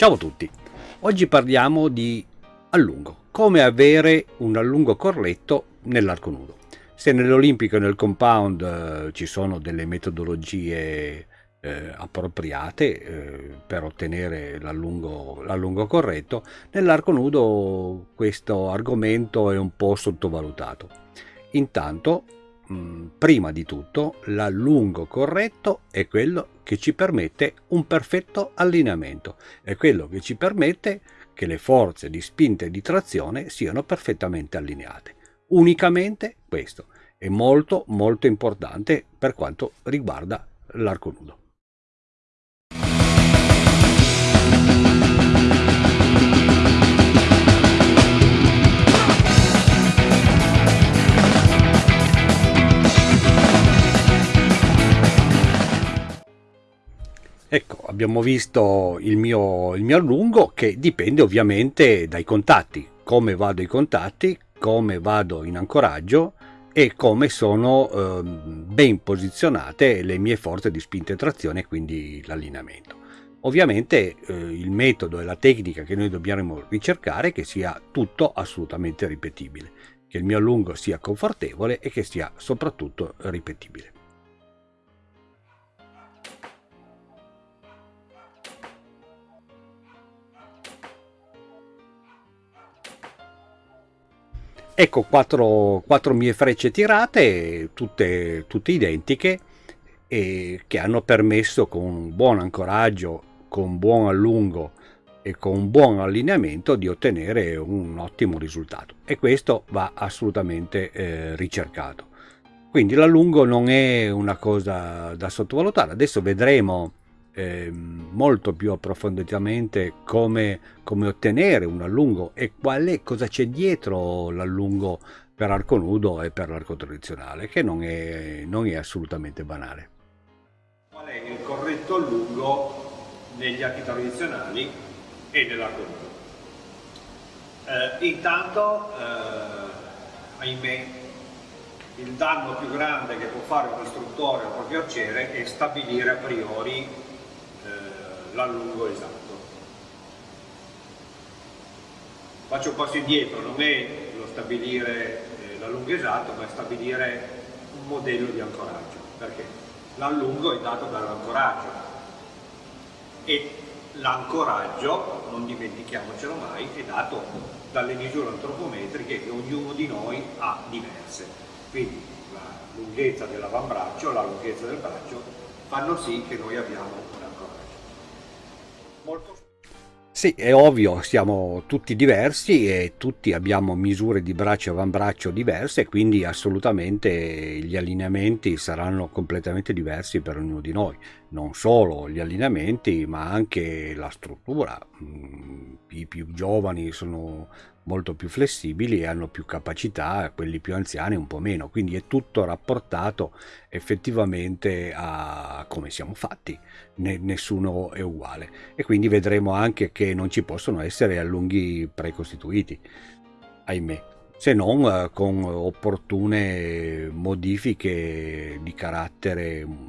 Ciao a tutti, oggi parliamo di allungo, come avere un allungo corretto nell'arco nudo. Se nell'olimpico e nel compound eh, ci sono delle metodologie eh, appropriate eh, per ottenere l'allungo corretto, nell'arco nudo questo argomento è un po' sottovalutato. Intanto Mm, prima di tutto l'allungo corretto è quello che ci permette un perfetto allineamento, è quello che ci permette che le forze di spinta e di trazione siano perfettamente allineate. Unicamente questo è molto molto importante per quanto riguarda l'arco nudo. Abbiamo visto il mio, il mio allungo che dipende ovviamente dai contatti, come vado ai contatti, come vado in ancoraggio e come sono eh, ben posizionate le mie forze di spinta e trazione, quindi l'allineamento. Ovviamente eh, il metodo e la tecnica che noi dobbiamo ricercare è che sia tutto assolutamente ripetibile, che il mio allungo sia confortevole e che sia soprattutto ripetibile. Ecco quattro, quattro mie frecce tirate, tutte, tutte identiche, e che hanno permesso con buon ancoraggio, con buon allungo e con buon allineamento di ottenere un ottimo risultato. E questo va assolutamente eh, ricercato. Quindi l'allungo non è una cosa da sottovalutare. Adesso vedremo eh, molto più approfonditamente come, come, ottenere un allungo e qual è, cosa c'è dietro l'allungo per arco nudo e per l'arco tradizionale, che non è, non è assolutamente banale. Qual è il corretto allungo negli archi tradizionali e nell'arco nudo? Eh, intanto, eh, ahimè, il danno più grande che può fare un istruttore al proprio arciere è stabilire a priori l'allungo esatto. Faccio un passo indietro, non è lo stabilire eh, l'allungo esatto, ma è stabilire un modello di ancoraggio, perché l'allungo è dato dall'ancoraggio e l'ancoraggio, non dimentichiamocelo mai, è dato dalle misure antropometriche che ognuno di noi ha diverse. Quindi la lunghezza dell'avambraccio, la lunghezza del braccio fanno sì che noi abbiamo molto... Sì, è ovvio, siamo tutti diversi e tutti abbiamo misure di braccio e avambraccio diverse, quindi assolutamente gli allineamenti saranno completamente diversi per ognuno di noi. Non solo gli allineamenti, ma anche la struttura. Mm, I più giovani sono molto più flessibili e hanno più capacità, quelli più anziani un po' meno, quindi è tutto rapportato effettivamente a come siamo fatti, nessuno è uguale. E quindi vedremo anche che non ci possono essere allunghi precostituiti, ahimè. Se non eh, con opportune modifiche di carattere mm,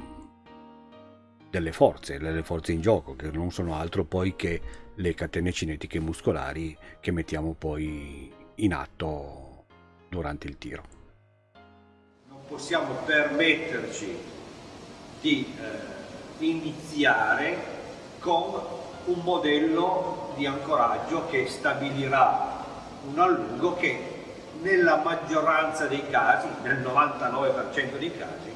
delle forze, delle forze in gioco, che non sono altro poi che le catene cinetiche muscolari che mettiamo poi in atto durante il tiro. Non possiamo permetterci di eh, iniziare con un modello di ancoraggio che stabilirà un allungo che nella maggioranza dei casi, nel 99% dei casi,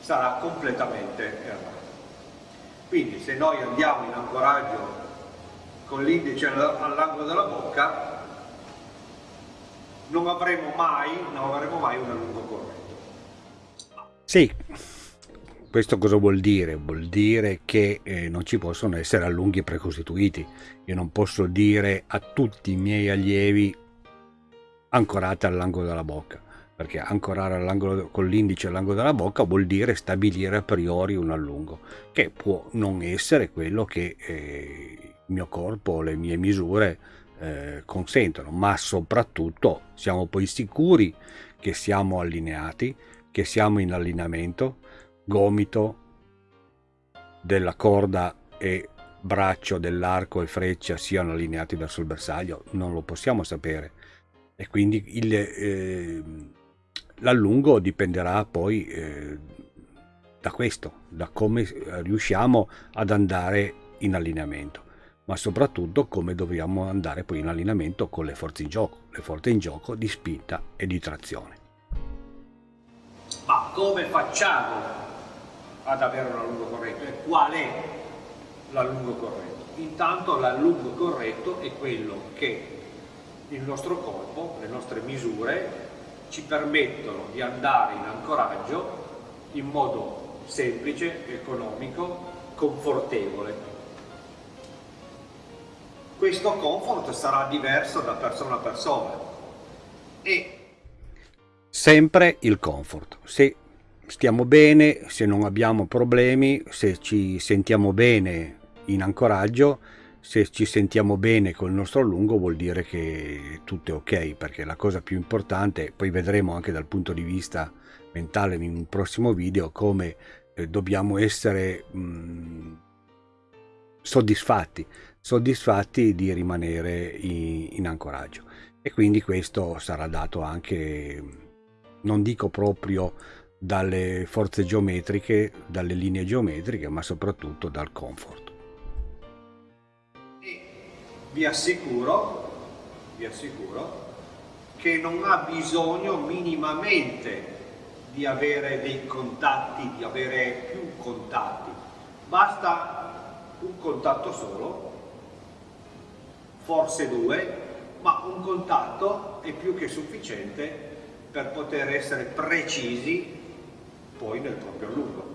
sarà completamente errato. Quindi se noi andiamo in ancoraggio con l'indice all'angolo della bocca non avremo mai, non avremo mai un allungo corretto. Sì, questo cosa vuol dire? Vuol dire che eh, non ci possono essere allunghi precostituiti. Io non posso dire a tutti i miei allievi ancorate all'angolo della bocca, perché ancorare con l'indice all'angolo della bocca vuol dire stabilire a priori un allungo, che può non essere quello che eh, il mio corpo, le mie misure eh, consentono, ma soprattutto siamo poi sicuri che siamo allineati, che siamo in allineamento, gomito della corda è braccio dell'arco e freccia siano allineati verso il bersaglio, non lo possiamo sapere. E quindi il, eh, l'allungo dipenderà poi eh, da questo, da come riusciamo ad andare in allineamento, ma soprattutto come dobbiamo andare poi in allineamento con le forze in gioco, le forze in gioco di spinta e di trazione. Ma come facciamo ad avere un allungo corretto e qual è l'allungo corretto? Intanto l'allungo corretto è quello che il nostro corpo, le nostre misure ci permettono di andare in ancoraggio in modo semplice, economico, confortevole. Questo comfort sarà diverso da persona a persona e sempre il comfort. Se stiamo bene, se non abbiamo problemi, se ci sentiamo bene in ancoraggio, se ci sentiamo bene col nostro allungo vuol dire che tutto è ok, perché la cosa più importante, poi vedremo anche dal punto di vista mentale in un prossimo video, come eh, dobbiamo essere mh, mm, soddisfatti, soddisfatti di rimanere in, in ancoraggio. E quindi questo sarà dato anche, non dico proprio dalle forze geometriche, dalle linee geometriche, ma soprattutto dal comfort. vi assicuro, vi assicuro che non ha bisogno minimamente di avere dei contatti, di avere più contatti, basta un contatto solo, forse due, ma un contatto è più che sufficiente per poter essere precisi poi nel proprio lungo.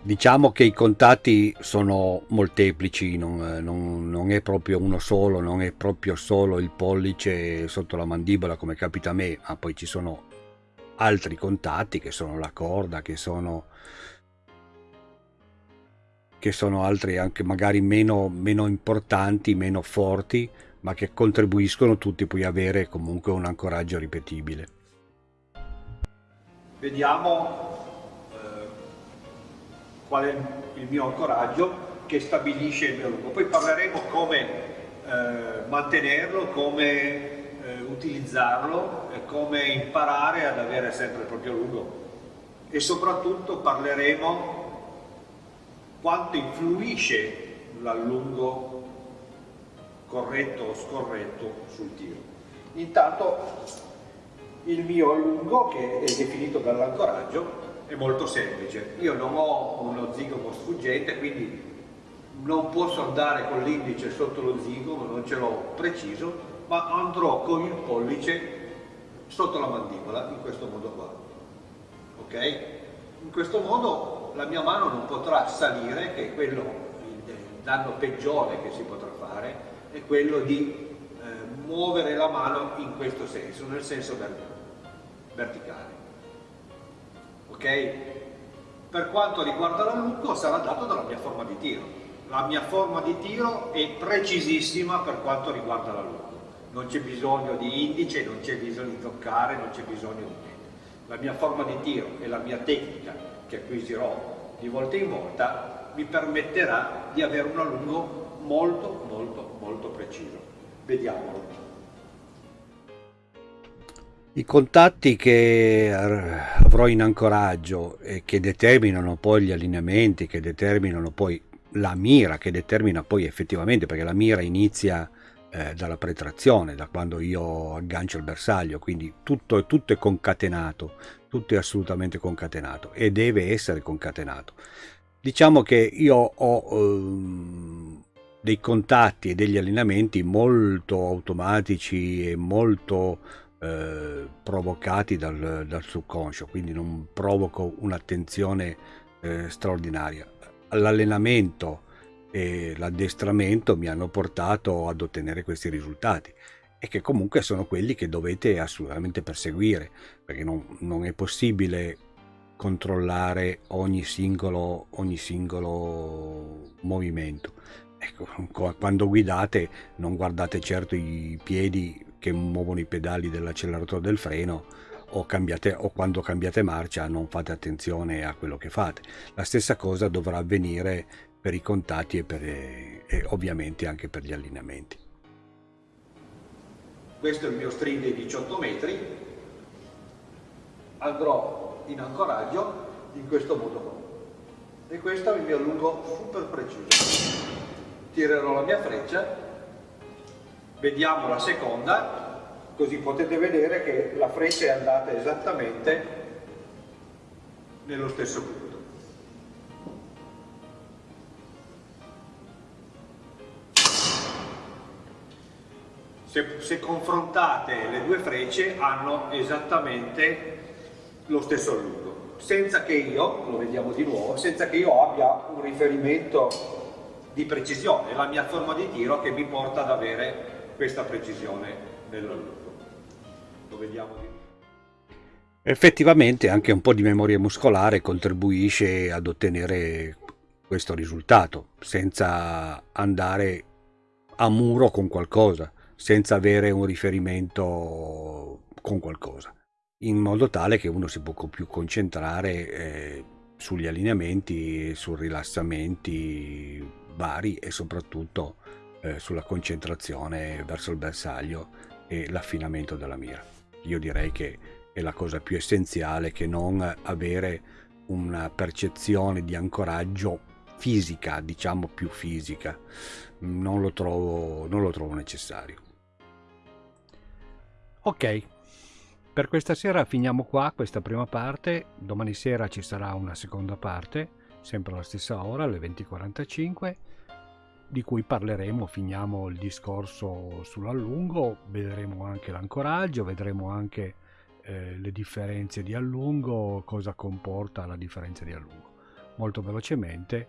Diciamo che i contatti sono molteplici, non, non, non, è proprio uno solo, non è proprio solo il pollice sotto la mandibola come capita a me, ma poi ci sono altri contatti che sono la corda, che sono, che sono altri anche magari meno, meno importanti, meno forti, ma che contribuiscono tutti poi a avere comunque un ancoraggio ripetibile. Vediamo qual è il mio ancoraggio che stabilisce il mio lungo. Poi parleremo come eh, mantenerlo, come eh, utilizzarlo come imparare ad avere sempre il proprio lungo e soprattutto parleremo quanto influisce l'allungo corretto o scorretto sul tiro. Intanto il mio allungo che è definito dall'ancoraggio è molto semplice. Io non ho uno zigomo sfuggente, quindi non posso andare con l'indice sotto lo zigomo, non ce l'ho preciso, ma andrò con il pollice sotto la mandibola, in questo modo qua. Ok? In questo modo la mia mano non potrà salire, che è quello, il danno peggiore che si potrà fare, è quello di eh, muovere la mano in questo senso, nel senso verticale ok? Per quanto riguarda l'allungo sarà dato dalla mia forma di tiro. La mia forma di tiro è precisissima per quanto riguarda l'allungo. Non c'è bisogno di indice, non c'è bisogno di toccare, non c'è bisogno di niente. La mia forma di tiro e la mia tecnica, che acquisirò di volta in volta, mi permetterà di avere un allungo molto, molto, molto preciso. Vediamolo. I contatti che avrò in ancoraggio e che determinano poi gli allineamenti, che determinano poi la mira, che determina poi effettivamente, perché la mira inizia eh, dalla pretrazione, da quando io aggancio il bersaglio, quindi tutto, tutto è concatenato, tutto è assolutamente concatenato e deve essere concatenato. Diciamo che io ho ehm, dei contatti e degli allineamenti molto automatici e molto eh, provocati dal, dal, subconscio, quindi non provoco un'attenzione eh, straordinaria. L'allenamento e l'addestramento mi hanno portato ad ottenere questi risultati e che comunque sono quelli che dovete assolutamente perseguire, perché non, non è possibile controllare ogni singolo, ogni singolo movimento. Ecco, quando guidate non guardate certo i piedi che muovono i pedali dell'acceleratore del freno o, cambiate, o quando cambiate marcia non fate attenzione a quello che fate. La stessa cosa dovrà avvenire per i contatti e, per, e ovviamente anche per gli allineamenti. Questo è il mio string dei 18 metri, andrò in ancoraggio in questo modo qua. E questo è il mio allungo super preciso. Tirerò la mia freccia, vediamo la seconda, così potete vedere che la freccia è andata esattamente nello stesso punto. Se, se, confrontate le due frecce hanno esattamente lo stesso allungo, senza che io, lo vediamo di nuovo, senza che io abbia un riferimento di precisione, la mia forma di tiro che mi porta ad avere questa precisione nell'allungo. Lo vediamo di nuovo. Effettivamente anche un po' di memoria muscolare contribuisce ad ottenere questo risultato, senza andare a muro con qualcosa, senza avere un riferimento con qualcosa, in modo tale che uno si può più concentrare eh, sugli allineamenti, sui rilassamenti vari e soprattutto eh, sulla concentrazione verso il bersaglio e l'affinamento della mira. Io direi che è la cosa più essenziale che non avere una percezione di ancoraggio fisica, diciamo più fisica. Non lo trovo, non lo trovo necessario. Ok, per questa sera finiamo qua questa prima parte. Domani sera ci sarà una seconda parte, sempre alla stessa ora, alle 20.45 di cui parleremo, finiamo il discorso sull'allungo, vedremo anche l'ancoraggio, vedremo anche eh, le differenze di allungo, cosa comporta la differenza di allungo. Molto velocemente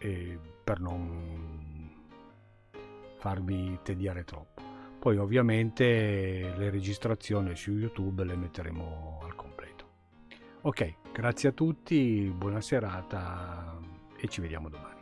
eh, per non farmi tediare troppo. Poi ovviamente le registrazioni su YouTube le metteremo al completo. Ok, grazie a tutti, buona serata e ci vediamo domani.